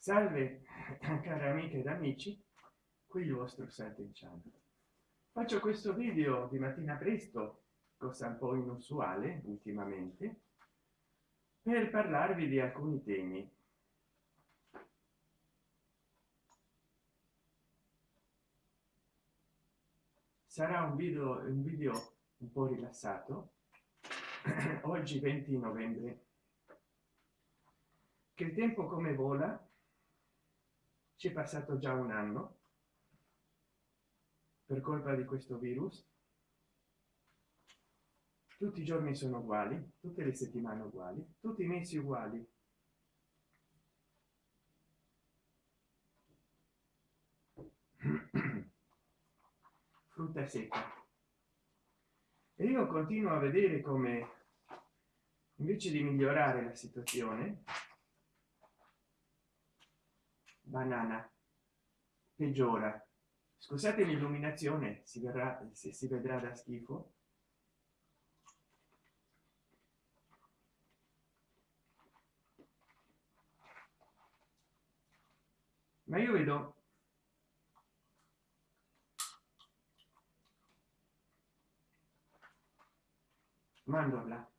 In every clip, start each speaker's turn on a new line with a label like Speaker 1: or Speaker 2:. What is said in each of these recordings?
Speaker 1: salve cari amiche ed amici qui il vostro Sergio Chan faccio questo video di mattina presto cosa un po inusuale ultimamente per parlarvi di alcuni temi. Sarà un video un video un po rilassato oggi 20 novembre. Che il tempo come vola ci è passato già un anno. Per colpa di questo virus tutti i giorni sono uguali tutte le settimane uguali tutti i mesi uguali. Frutta secca. E io continuo a vedere come invece di migliorare la situazione banana. Peggiora. Scusate l'illuminazione si verrà se si vedrà da schifo. Ma io vedo mandorla.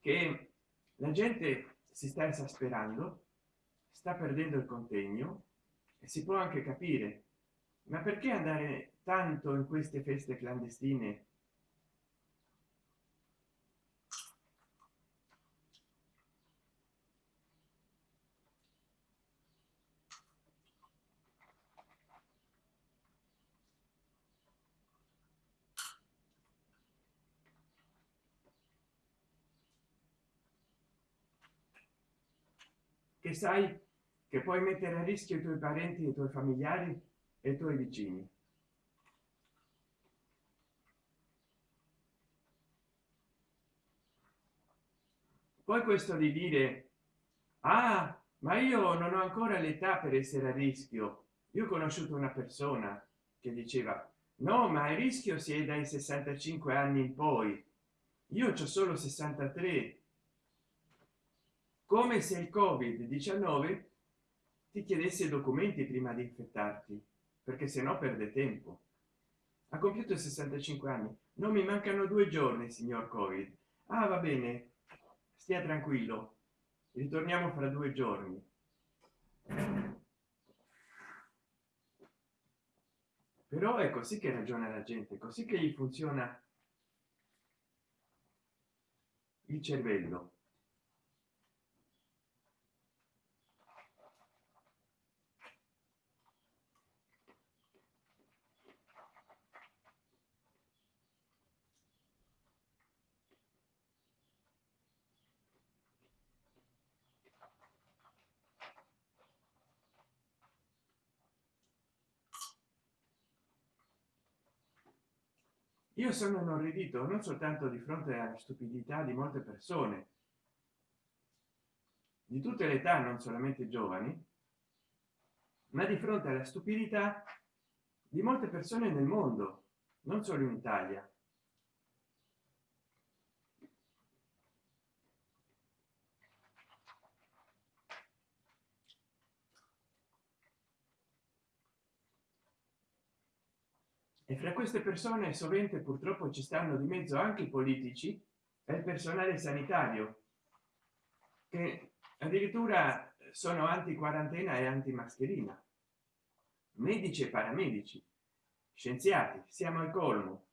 Speaker 1: Che la gente si sta esasperando sta perdendo il contegno e si può anche capire ma perché andare tanto in queste feste clandestine che sai che puoi mettere a rischio i tuoi parenti i tuoi familiari e i tuoi vicini. Poi questo di dire ah ma io non ho ancora l'età per essere a rischio. Io ho conosciuto una persona che diceva no ma il rischio si è dai 65 anni in poi. Io ho solo 63 come se il covid 19 ti chiedesse documenti prima di infettarti perché se no perde tempo. Ha compiuto 65 anni. Non mi mancano due giorni signor covid. Ah va bene. Stia tranquillo. Ritorniamo fra due giorni. Però è così che ragiona la gente così che gli funziona il cervello io sono inorridito non soltanto di fronte alla stupidità di molte persone. Di tutte le età non solamente giovani ma di fronte alla stupidità di molte persone nel mondo non solo in italia e fra queste persone sovente purtroppo ci stanno di mezzo anche i politici e il personale sanitario che addirittura sono anti quarantena e anti mascherina medici e paramedici scienziati siamo al colmo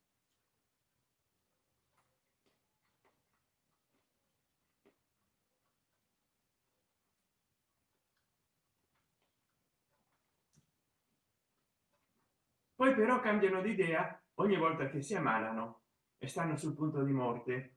Speaker 1: poi però cambiano di idea ogni volta che si ammalano e stanno sul punto di morte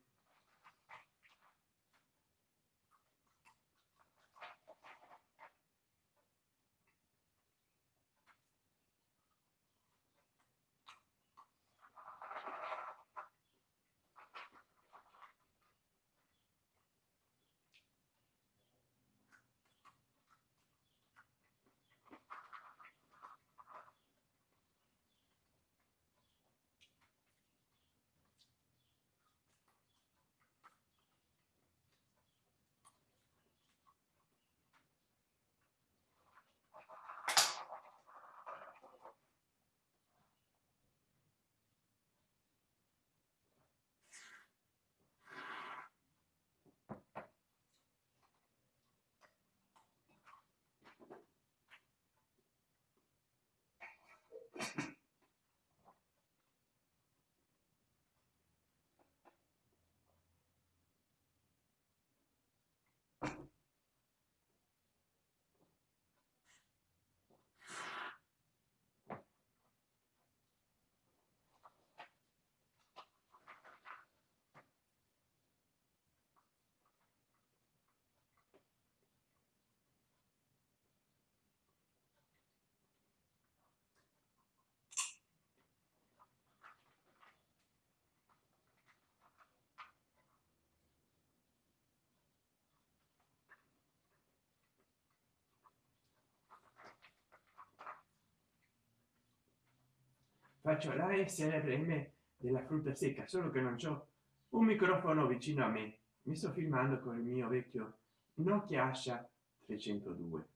Speaker 1: faccio la srm della frutta secca solo che non c'ho un microfono vicino a me. Mi sto filmando con il mio vecchio nokia asha 302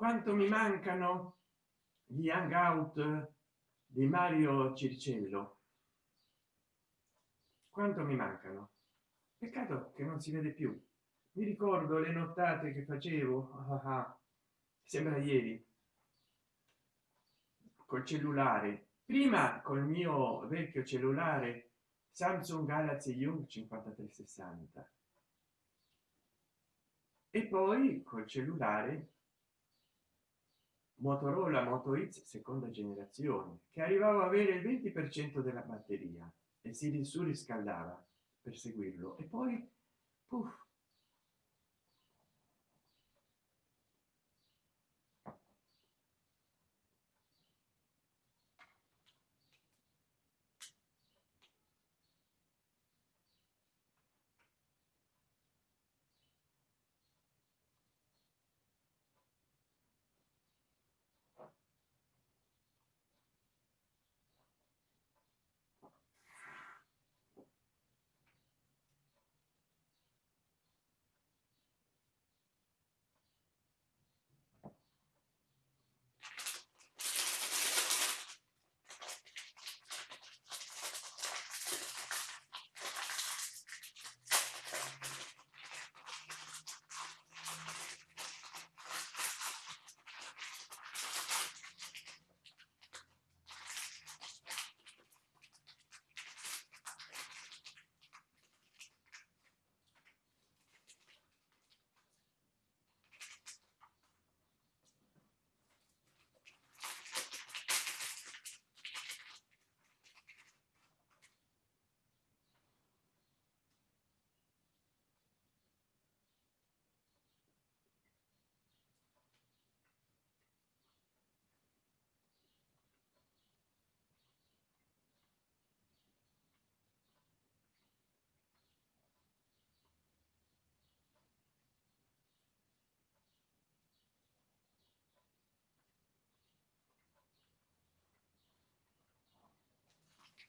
Speaker 1: quanto mi mancano gli hangout di mario circello. Quanto mi mancano. Peccato che non si vede più. Mi ricordo le nottate che facevo. Ah, ah, sembra ieri. Col cellulare. Prima col mio vecchio cellulare samsung galaxy young 5360 e poi col cellulare motorola moto x seconda generazione che arrivava a avere il 20 per cento della batteria e si surriscaldava per seguirlo. E poi puff,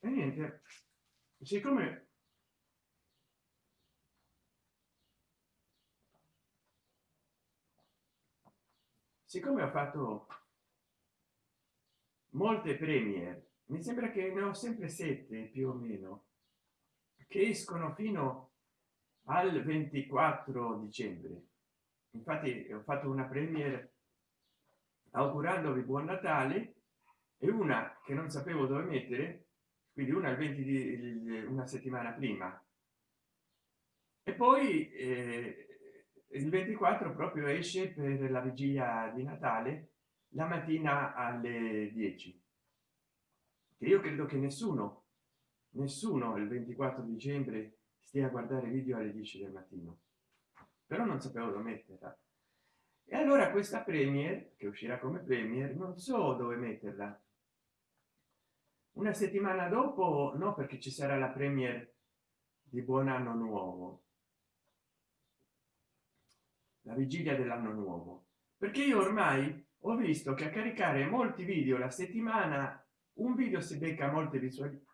Speaker 1: e niente siccome siccome ho fatto molte premiere mi sembra che ne ho sempre sette più o meno che escono fino al 24 dicembre. Infatti ho fatto una premiere augurandovi buon natale e una che non sapevo dove mettere quindi una il 20 di una settimana prima. E poi eh, il 24 proprio esce per la vigilia di natale la mattina alle 10 che io credo che nessuno nessuno il 24 dicembre stia a guardare video alle 10 del mattino. Però non sapevo dove metterla. E allora questa premier che uscirà come premier non so dove metterla una settimana dopo no perché ci sarà la premier di buon anno nuovo. La vigilia dell'anno nuovo. Perché io ormai ho visto che a caricare molti video la settimana un video si becca molte visuali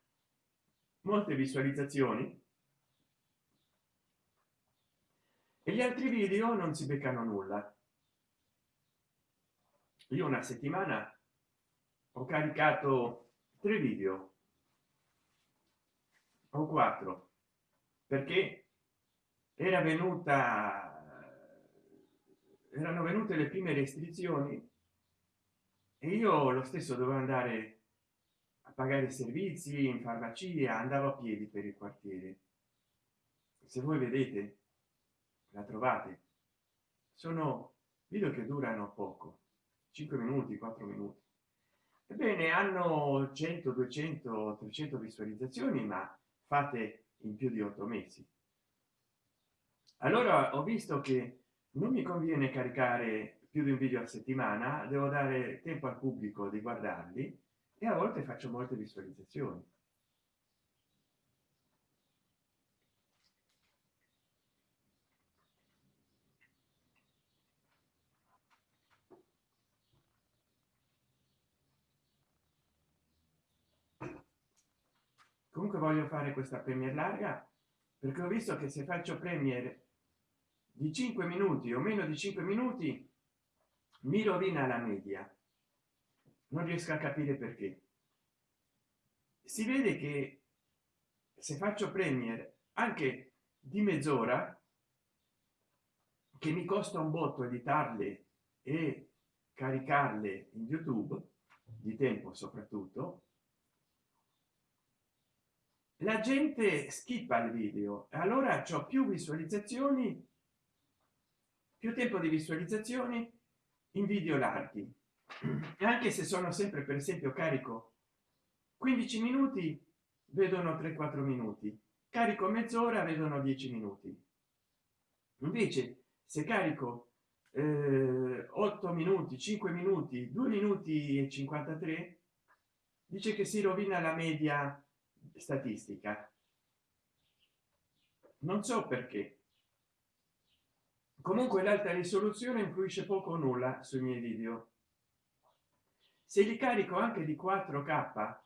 Speaker 1: molte visualizzazioni. E gli altri video non si beccano nulla. Io una settimana ho caricato tre video. O quattro. Perché era venuta erano venute le prime restrizioni e io lo stesso dovevo andare a pagare servizi in farmacia andavo a piedi per il quartiere. Se voi vedete la trovate. Sono video che durano poco 5 minuti 4 minuti ebbene hanno 100 200 300 visualizzazioni ma fate in più di otto mesi. Allora ho visto che non mi conviene caricare più di un video a settimana devo dare tempo al pubblico di guardarli e a volte faccio molte visualizzazioni comunque voglio fare questa premier larga perché ho visto che se faccio premier di 5 minuti o meno di 5 minuti mi rovina la media. Non riesco a capire perché. Si vede che se faccio premier anche di mezz'ora che mi costa un botto editarle e caricarle in youtube di tempo soprattutto la gente skippa il video allora ho più visualizzazioni più tempo di visualizzazioni in video larghi. Anche se sono sempre per esempio carico 15 minuti vedono 3 4 minuti. Carico mezz'ora vedono 10 minuti. Invece se carico eh, 8 minuti 5 minuti 2 minuti e 53 dice che si rovina la media statistica. Non so perché. Comunque l'alta risoluzione influisce poco o nulla sui miei video. Se li carico anche di 4k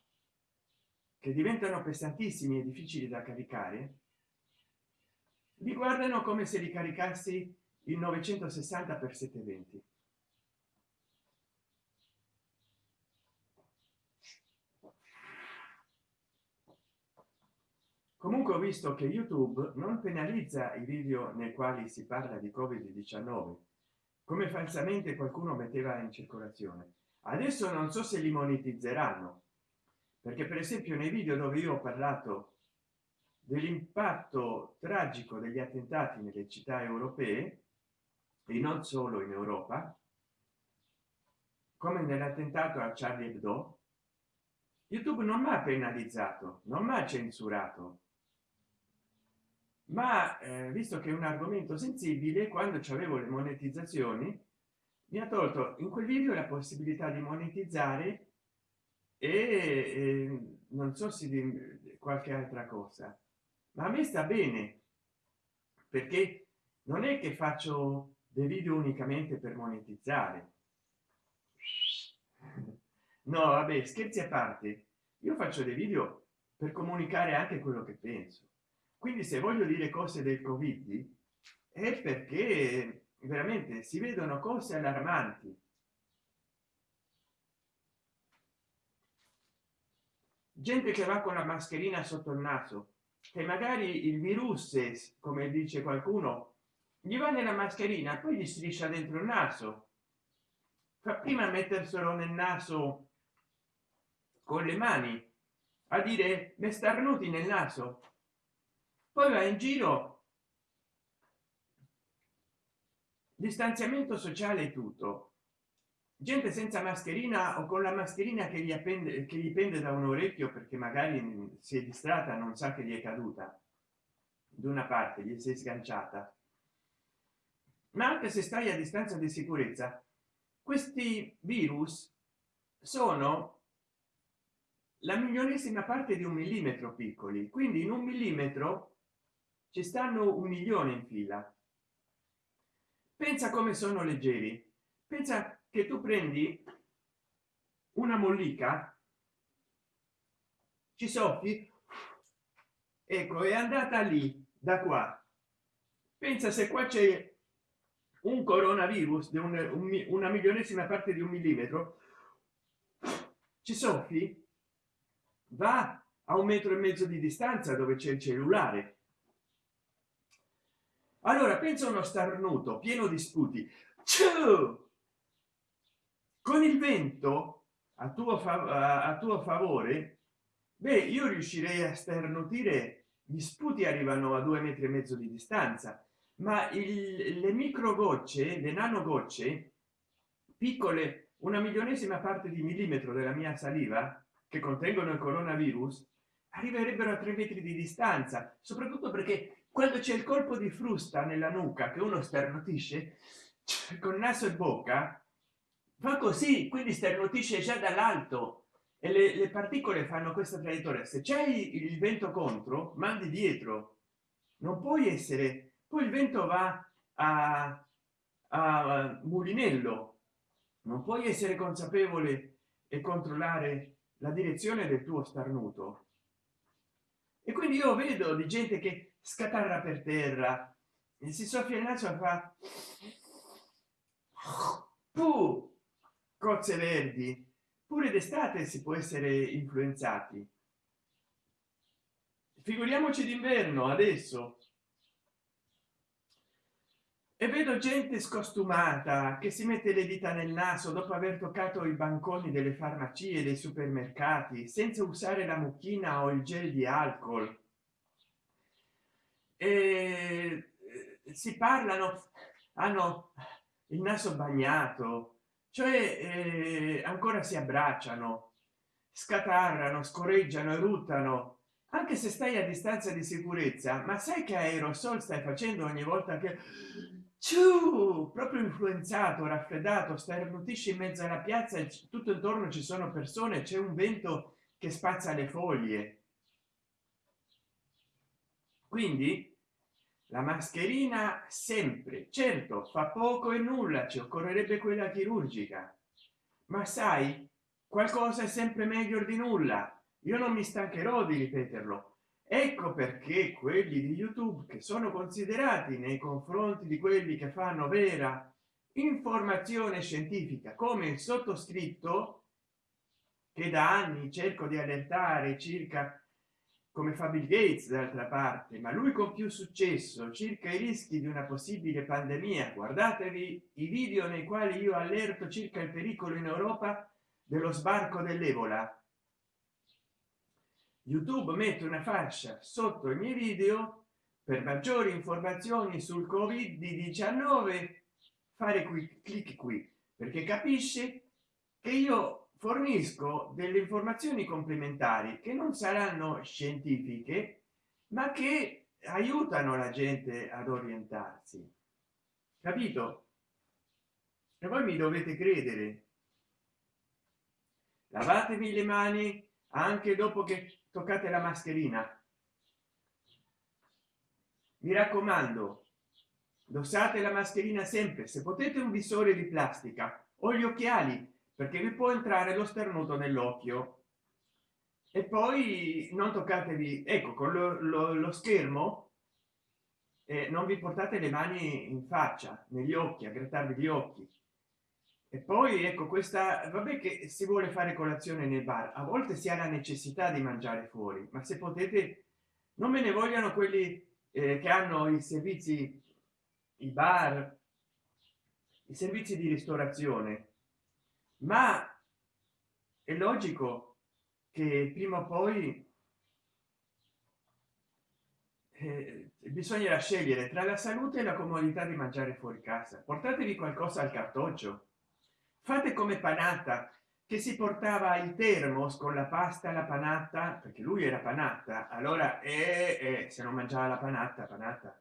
Speaker 1: che diventano pesantissimi e difficili da caricare li guardano come se li caricassi in 960 per 720 comunque ho visto che youtube non penalizza i video nei quali si parla di covid 19 come falsamente qualcuno metteva in circolazione. Adesso non so se li monetizzeranno perché per esempio nei video dove io ho parlato dell'impatto tragico degli attentati nelle città europee e non solo in europa come nell'attentato a charlie hebdo youtube non mi ha penalizzato non mi ha censurato ma eh, visto che è un argomento sensibile quando avevo le monetizzazioni mi ha tolto in quel video la possibilità di monetizzare e, e non so se di qualche altra cosa. Ma a me sta bene perché non è che faccio dei video unicamente per monetizzare. No vabbè scherzi a parte. Io faccio dei video per comunicare anche quello che penso quindi se voglio dire cose del covid è perché veramente si vedono cose allarmanti. Gente che va con la mascherina sotto il naso che magari il virus come dice qualcuno gli va nella mascherina poi gli striscia dentro il naso. Fa prima metterselo nel naso con le mani a dire me starnuti nel naso poi va in giro. Distanziamento sociale tutto. Gente senza mascherina o con la mascherina che gli appende che gli pende da un orecchio perché magari si è distratta non sa che gli è caduta. Da una parte gli si è sganciata. Ma anche se stai a distanza di sicurezza questi virus sono la milionesima parte di un millimetro piccoli. Quindi in un millimetro ci stanno un milione in fila. Pensa come sono leggeri. Pensa che tu prendi una mollica ci soffi ecco è andata lì da qua. Pensa se qua c'è un coronavirus di un, un, una milionesima parte di un millimetro ci soffi va a un metro e mezzo di distanza dove c'è il cellulare allora pensa uno starnuto pieno di sputi. Con il vento a tuo, a tuo favore beh io riuscirei a sternutire gli sputi arrivano a due metri e mezzo di distanza ma il, le micro gocce le nano gocce piccole una milionesima parte di millimetro della mia saliva che contengono il coronavirus arriverebbero a tre metri di distanza soprattutto perché quando c'è il colpo di frusta nella nuca che uno starnutisce con naso e bocca fa così quindi starnutisce già dall'alto. E le, le, particole fanno questa traiettoria. Se c'è il vento contro mandi dietro. Non puoi essere poi il vento va a, a mulinello. Non puoi essere consapevole e controllare la direzione del tuo starnuto. E quindi io vedo di gente che scatarra per terra. E si soffia il naso fa Puh, cozze verdi. Pure d'estate si può essere influenzati. Figuriamoci d'inverno adesso. E vedo gente scostumata che si mette le dita nel naso dopo aver toccato i banconi delle farmacie dei supermercati senza usare la mucchina o il gel di alcol e eh, si parlano hanno il naso bagnato cioè eh, ancora si abbracciano scatarrano scorreggiano eruttano anche se stai a distanza di sicurezza ma sai che aerosol stai facendo ogni volta che Ciu, proprio influenzato raffreddato starnutisce in mezzo alla piazza e tutto intorno ci sono persone c'è un vento che spazza le foglie. Quindi la mascherina sempre. Certo fa poco e nulla ci occorrerebbe quella chirurgica. Ma sai qualcosa è sempre meglio di nulla. Io non mi stancherò di ripeterlo. Ecco perché quelli di youtube che sono considerati nei confronti di quelli che fanno vera informazione scientifica come il sottoscritto che da anni cerco di allertare circa come fa bill gates d'altra parte ma lui con più successo circa i rischi di una possibile pandemia. Guardatevi i video nei quali io allerto circa il pericolo in europa dello sbarco dell'ebola. Youtube mette una fascia sotto i miei video per maggiori informazioni sul covid 19 fare qui clic qui perché capisce che io fornisco delle informazioni complementari che non saranno scientifiche ma che aiutano la gente ad orientarsi. Capito? E voi mi dovete credere. Lavatevi le mani anche dopo che toccate la mascherina. Mi raccomando indossate la mascherina sempre. Se potete un visore di plastica o gli occhiali perché vi può entrare lo sternuto nell'occhio. E poi non toccatevi ecco con lo, lo, lo schermo eh, non vi portate le mani in faccia negli occhi a grattarvi gli occhi. E poi ecco questa vabbè che si vuole fare colazione nel bar a volte si ha la necessità di mangiare fuori ma se potete non me ne vogliano quelli eh, che hanno i servizi i bar i servizi di ristorazione ma è logico che prima o poi eh, bisognerà scegliere tra la salute e la comodità di mangiare fuori casa. Portatevi qualcosa al cartoccio. Fate come panata che si portava il termos con la pasta la panata perché lui era panata allora eh, eh, se non mangiava la panata panata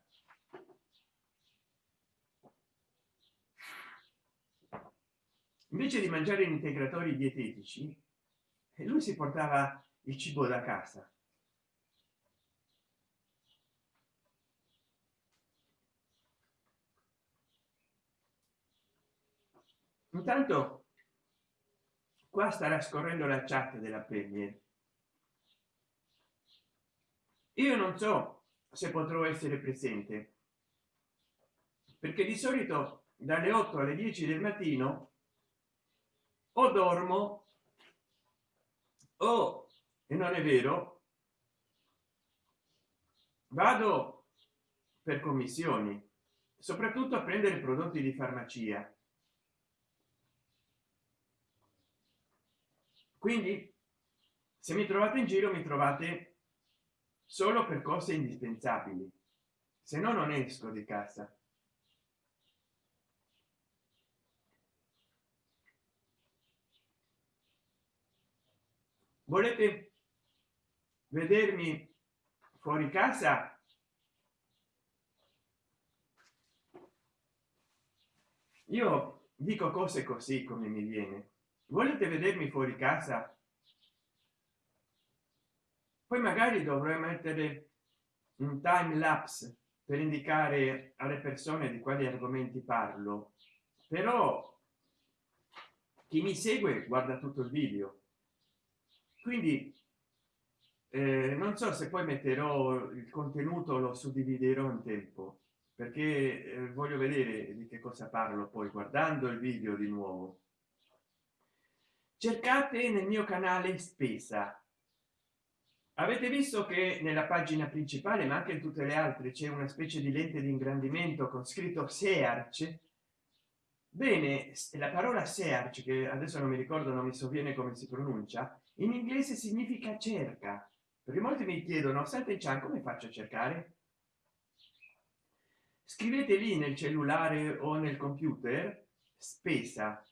Speaker 1: invece di mangiare in integratori dietetici lui si portava il cibo da casa. Intanto qua starà scorrendo la chat della pelle io non so se potrò essere presente perché di solito dalle 8 alle 10 del mattino o dormo o e non è vero vado per commissioni soprattutto a prendere prodotti di farmacia. Quindi se mi trovate in giro mi trovate solo per cose indispensabili. Se no non esco di casa volete vedermi fuori casa? Io dico cose così come mi viene. Volete vedermi fuori casa? Poi magari dovrei mettere un time lapse per indicare alle persone di quali argomenti parlo. Però chi mi segue guarda tutto il video quindi eh, non so se poi metterò il contenuto lo suddividerò in tempo perché eh, voglio vedere di che cosa parlo poi guardando il video di nuovo. Cercate nel mio canale spesa. Avete visto che nella pagina principale ma anche in tutte le altre c'è una specie di lente di ingrandimento con scritto search? Bene la parola search che adesso non mi ricordo non mi sovviene come si pronuncia in inglese significa cerca. Perché molti mi chiedono sente chan come faccio a cercare? Scrivete lì nel cellulare o nel computer spesa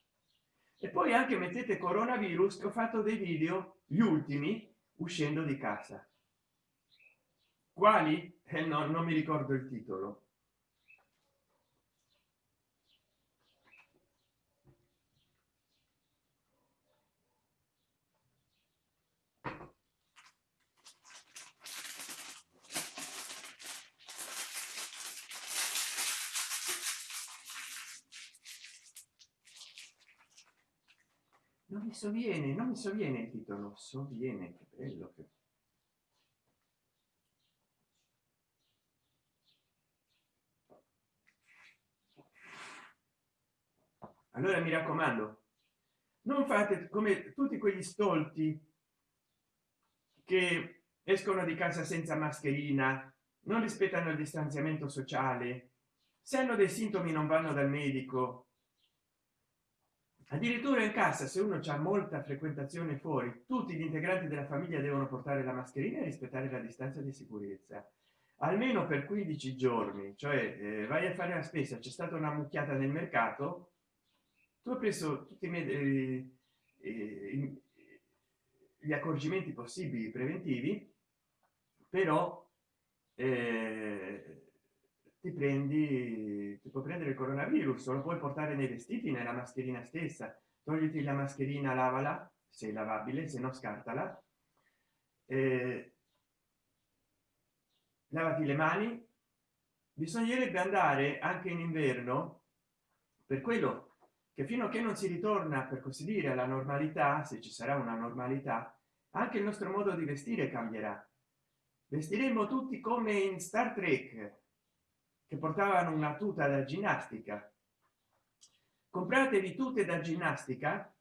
Speaker 1: e poi anche mettete coronavirus che ho fatto dei video gli ultimi uscendo di casa. Quali? Eh no, non mi ricordo il titolo sovviene non mi sovviene il titolo sovviene che bello che allora mi raccomando non fate come tutti quegli stolti che escono di casa senza mascherina non rispettano il distanziamento sociale se hanno dei sintomi non vanno dal medico addirittura in casa se uno c'è molta frequentazione fuori tutti gli integranti della famiglia devono portare la mascherina e rispettare la distanza di sicurezza. Almeno per 15 giorni cioè eh, vai a fare la spesa c'è stata una mucchiata nel mercato tu hai preso tutti i eh, eh, gli accorgimenti possibili preventivi però eh, ti prendi ti può prendere il coronavirus lo puoi portare nei vestiti nella mascherina stessa. Togliti la mascherina lavala se lavabile se no scartala. Eh, lavati le mani. Bisognerebbe andare anche in inverno per quello che fino a che non si ritorna per così dire alla normalità se ci sarà una normalità anche il nostro modo di vestire cambierà. Vestiremo tutti come in star trek che portavano una tuta da ginnastica. Compratevi tutte da ginnastica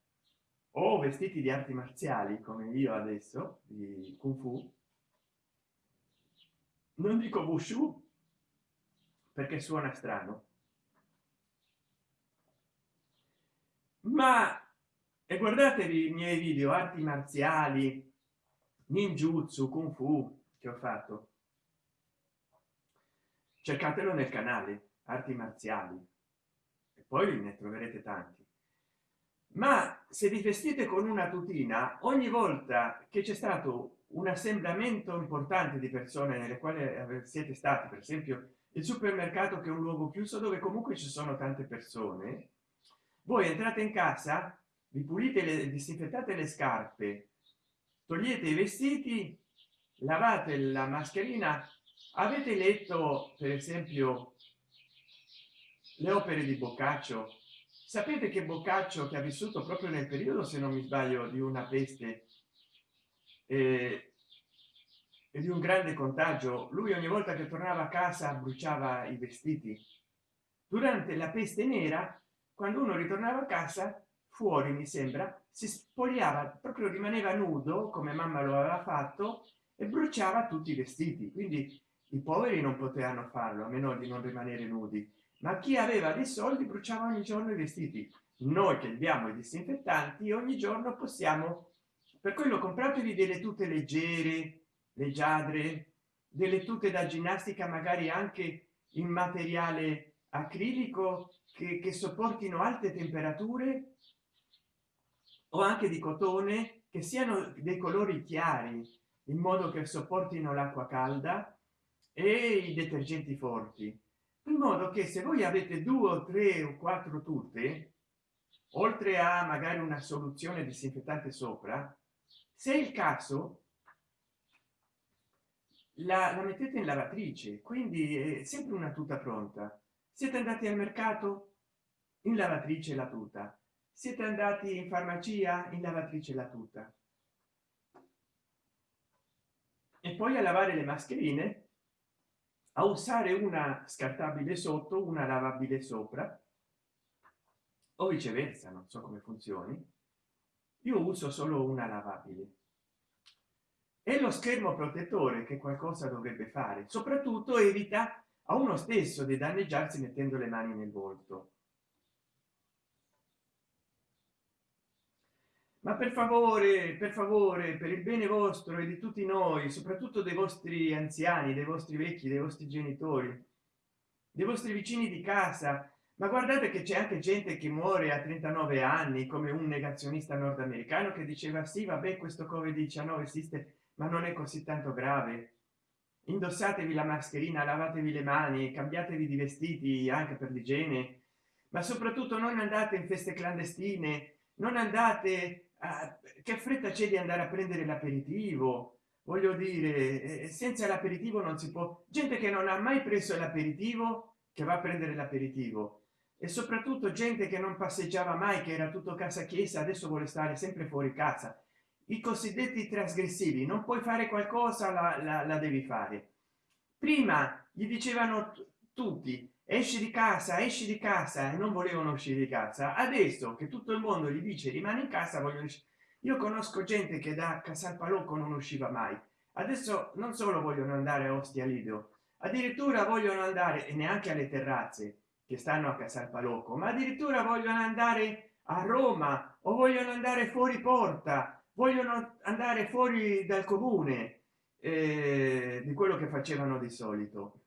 Speaker 1: o vestiti di arti marziali come io adesso di kung fu. Non dico wushu perché suona strano. Ma e guardatevi i miei video arti marziali ninjutsu kung fu che ho fatto cercatelo nel canale arti marziali e poi ne troverete tanti. Ma se vi vestite con una tutina ogni volta che c'è stato un assemblamento importante di persone nelle quali siete stati per esempio il supermercato che è un luogo chiuso dove comunque ci sono tante persone voi entrate in casa vi pulite le disinfettate le scarpe togliete i vestiti lavate la mascherina avete letto per esempio le opere di boccaccio? Sapete che boccaccio che ha vissuto proprio nel periodo se non mi sbaglio di una peste eh, e di un grande contagio? Lui ogni volta che tornava a casa bruciava i vestiti. Durante la peste nera quando uno ritornava a casa fuori mi sembra si spogliava proprio rimaneva nudo come mamma lo aveva fatto e bruciava tutti i vestiti. Quindi i poveri non potevano farlo a meno di non rimanere nudi. Ma chi aveva dei soldi bruciava ogni giorno i vestiti. Noi che abbiamo i disinfettanti ogni giorno possiamo per quello compratevi delle tute leggere leggiadre delle tute da ginnastica magari anche in materiale acrilico che, che sopportino alte temperature o anche di cotone che siano dei colori chiari in modo che sopportino l'acqua calda e i detergenti forti. In modo che se voi avete due o tre o quattro tutte oltre a magari una soluzione disinfettante sopra se il caso la, la mettete in lavatrice quindi è sempre una tuta pronta. Siete andati al mercato in lavatrice la tuta. Siete andati in farmacia in lavatrice la tuta. E poi a lavare le mascherine a usare una scartabile sotto una lavabile sopra o viceversa non so come funzioni io uso solo una lavabile. E lo schermo protettore che qualcosa dovrebbe fare soprattutto evita a uno stesso di danneggiarsi mettendo le mani nel volto ma per favore per favore per il bene vostro e di tutti noi soprattutto dei vostri anziani dei vostri vecchi dei vostri genitori dei vostri vicini di casa. Ma guardate che c'è anche gente che muore a 39 anni come un negazionista nordamericano che diceva sì vabbè questo covid 19 esiste ma non è così tanto grave. Indossatevi la mascherina lavatevi le mani cambiatevi di vestiti anche per l'igiene. Ma soprattutto non andate in feste clandestine non andate a che fretta c'è di andare a prendere l'aperitivo? Voglio dire senza l'aperitivo non si può. Gente che non ha mai preso l'aperitivo che va a prendere l'aperitivo. E soprattutto gente che non passeggiava mai che era tutto casa chiesa adesso vuole stare sempre fuori casa. I cosiddetti trasgressivi non puoi fare qualcosa la, la, la devi fare. Prima gli dicevano tutti esci di casa esci di casa. E non volevano uscire di casa. Adesso che tutto il mondo gli dice rimane in casa vogliono io conosco gente che da Casalpalocco non usciva mai. Adesso non solo vogliono andare a Ostia Lido addirittura vogliono andare e neanche alle terrazze che stanno a Casalpalocco ma addirittura vogliono andare a Roma o vogliono andare fuori porta vogliono andare fuori dal comune eh, di quello che facevano di solito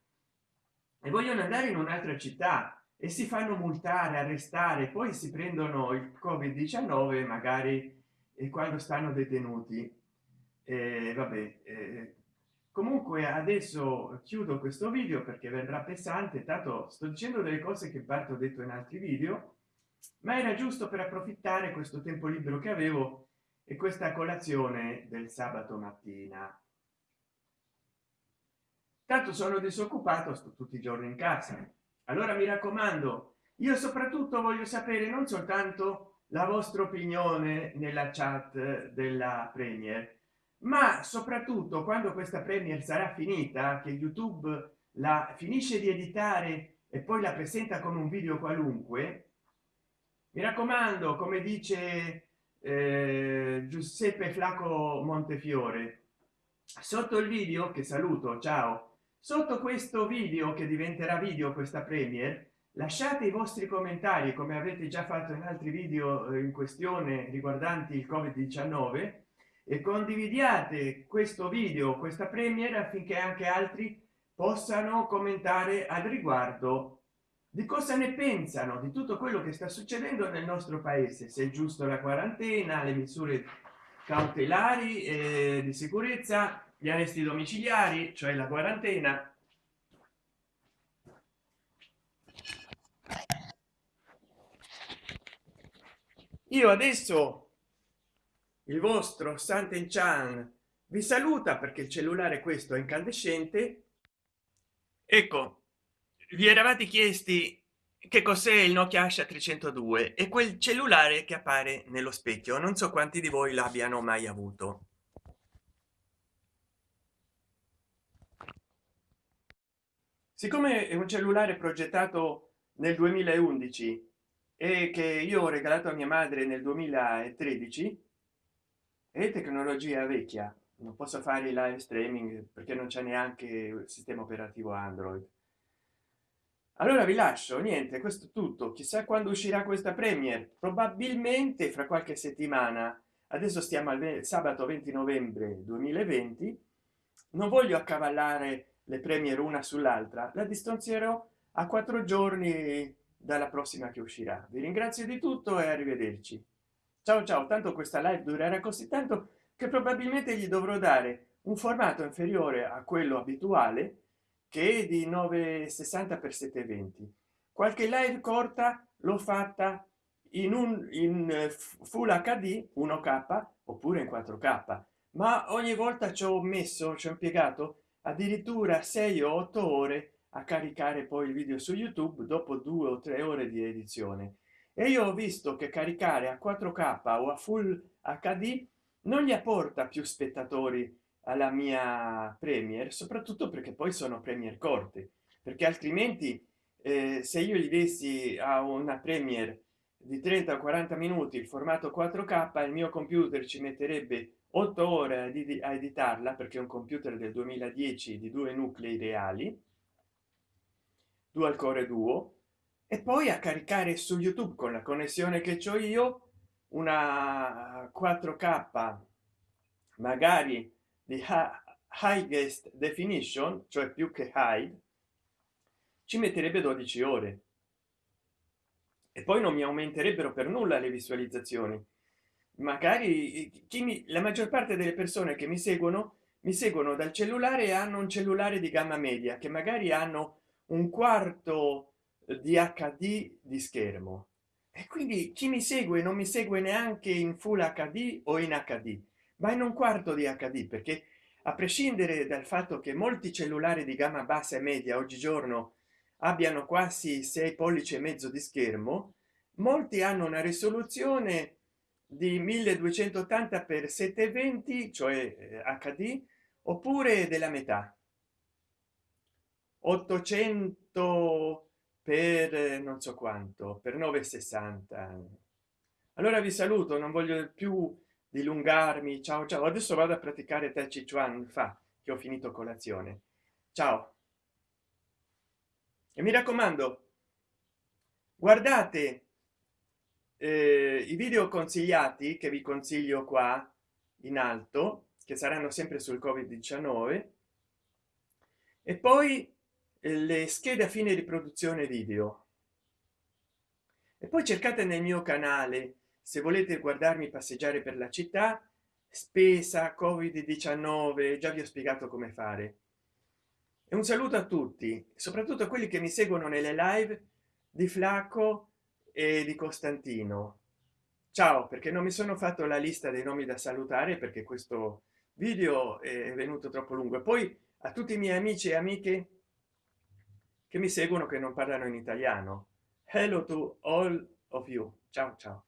Speaker 1: e vogliono andare in un'altra città e si fanno multare arrestare poi si prendono il covid 19 magari e quando stanno detenuti. Eh, vabbè eh, comunque adesso chiudo questo video perché verrà pesante. Tanto sto dicendo delle cose che parto detto in altri video ma era giusto per approfittare questo tempo libero che avevo e questa colazione del sabato mattina tanto sono disoccupato sto tutti i giorni in casa allora mi raccomando io soprattutto voglio sapere non soltanto la vostra opinione nella chat della premier ma soprattutto quando questa premier sarà finita che youtube la finisce di editare e poi la presenta come un video qualunque mi raccomando come dice eh, giuseppe flaco montefiore sotto il video che saluto ciao sotto questo video che diventerà video questa premier lasciate i vostri commentari come avete già fatto in altri video eh, in questione riguardanti il covid 19 e condividiate questo video questa premiera affinché anche altri possano commentare al riguardo di cosa ne pensano di tutto quello che sta succedendo nel nostro paese se è giusto la quarantena le misure cautelari eh, di sicurezza gli arresti domiciliari cioè la quarantena. Io adesso il vostro Santen Chan vi saluta perché il cellulare questo è incandescente. Ecco vi eravate chiesti che cos'è il nokia asha 302 e quel cellulare che appare nello specchio. Non so quanti di voi l'abbiano mai avuto siccome è un cellulare progettato nel 2011 e che io ho regalato a mia madre nel 2013 è tecnologia vecchia. Non posso fare il live streaming perché non c'è neanche il sistema operativo android. Allora vi lascio niente questo tutto. Chissà quando uscirà questa premier probabilmente fra qualche settimana. Adesso stiamo al sabato 20 novembre 2020 non voglio accavallare le premier una sull'altra la distanzierò a quattro giorni dalla prossima che uscirà. Vi ringrazio di tutto e arrivederci. Ciao ciao. Tanto questa live durerà così tanto che probabilmente gli dovrò dare un formato inferiore a quello abituale che è di 960 x 720 qualche live corta l'ho fatta in un in full hd 1k oppure in 4k ma ogni volta ci ho messo ci ho impiegato addirittura 6 o 8 ore a caricare poi il video su youtube dopo due o tre ore di edizione. E io ho visto che caricare a 4k o a full hd non gli apporta più spettatori alla mia premier soprattutto perché poi sono premier corte perché altrimenti eh, se io gli dessi a una premier di 30 o 40 minuti il formato 4k il mio computer ci metterebbe 8 ore a editarla perché è un computer del 2010 di due nuclei reali dual core duo e poi a caricare su youtube con la connessione che ho io una 4k magari di highest definition cioè più che high ci metterebbe 12 ore. E poi non mi aumenterebbero per nulla le visualizzazioni magari chi mi la maggior parte delle persone che mi seguono mi seguono dal cellulare e hanno un cellulare di gamma media che magari hanno un quarto di hd di schermo. E quindi chi mi segue non mi segue neanche in full hd o in hd ma in un quarto di hd perché a prescindere dal fatto che molti cellulari di gamma bassa e media oggigiorno abbiano quasi 6 pollici e mezzo di schermo molti hanno una risoluzione di 1280 x 720 cioè hd eh, oppure della metà? 800 per eh, non so quanto per 960 allora vi saluto non voglio più dilungarmi. Ciao ciao. Adesso vado a praticare tai chi fa che ho finito colazione. Ciao. E mi raccomando guardate eh, i video consigliati che vi consiglio qua in alto che saranno sempre sul covid 19 e poi eh, le schede a fine riproduzione video. E poi cercate nel mio canale se volete guardarmi passeggiare per la città spesa covid 19 già vi ho spiegato come fare. E un saluto a tutti soprattutto quelli che mi seguono nelle live di flacco e di costantino. Ciao perché non mi sono fatto la lista dei nomi da salutare perché questo video è venuto troppo lungo. E poi a tutti i miei amici e amiche che mi seguono che non parlano in italiano. Hello to all of you. Ciao ciao